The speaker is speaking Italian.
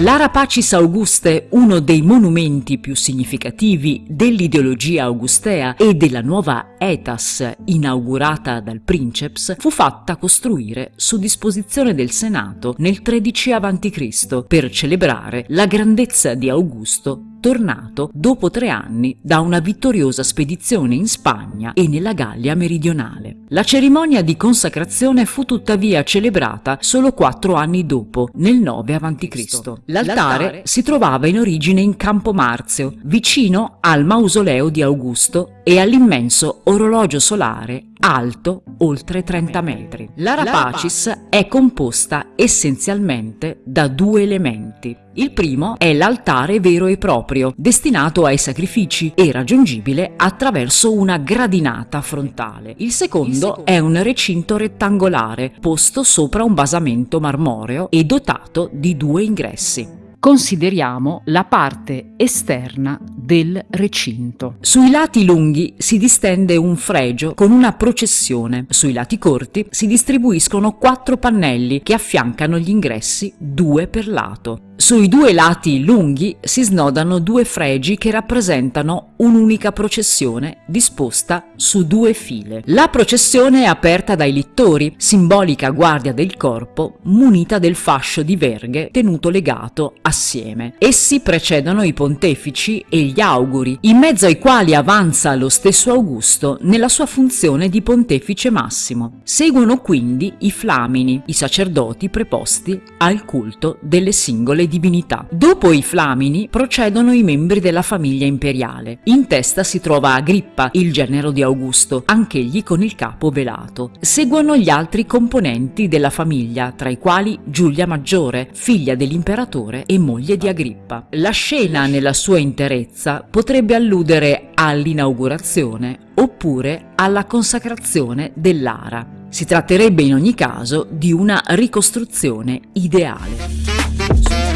L'Ara Pacis Auguste, uno dei monumenti più significativi dell'ideologia augustea e della nuova etas inaugurata dal princeps, fu fatta costruire su disposizione del Senato nel 13 a.C. per celebrare la grandezza di Augusto tornato dopo tre anni da una vittoriosa spedizione in Spagna e nella Gallia meridionale. La cerimonia di consacrazione fu tuttavia celebrata solo quattro anni dopo, nel 9 a.C. L'altare si trovava in origine in Campo Marzio, vicino al mausoleo di Augusto e all'immenso orologio solare alto oltre 30 metri. L'Ara Pacis è composta essenzialmente da due elementi. Il primo è l'altare vero e proprio, destinato ai sacrifici e raggiungibile attraverso una gradinata frontale. Il secondo, Il secondo è un recinto rettangolare, posto sopra un basamento marmoreo e dotato di due ingressi. Consideriamo la parte esterna del recinto. Sui lati lunghi si distende un fregio con una processione, sui lati corti si distribuiscono quattro pannelli che affiancano gli ingressi due per lato. Sui due lati lunghi si snodano due fregi che rappresentano un'unica processione disposta su due file. La processione è aperta dai littori, simbolica guardia del corpo, munita del fascio di verghe tenuto legato assieme. Essi precedono i pontefici e gli auguri, in mezzo ai quali avanza lo stesso Augusto nella sua funzione di pontefice massimo. Seguono quindi i flamini, i sacerdoti preposti al culto delle singole divinità. Dopo i Flamini procedono i membri della famiglia imperiale. In testa si trova Agrippa, il genero di Augusto, anch'egli con il capo velato. Seguono gli altri componenti della famiglia, tra i quali Giulia Maggiore, figlia dell'imperatore e moglie di Agrippa. La scena nella sua interezza potrebbe alludere all'inaugurazione oppure alla consacrazione dell'ara. Si tratterebbe in ogni caso di una ricostruzione ideale.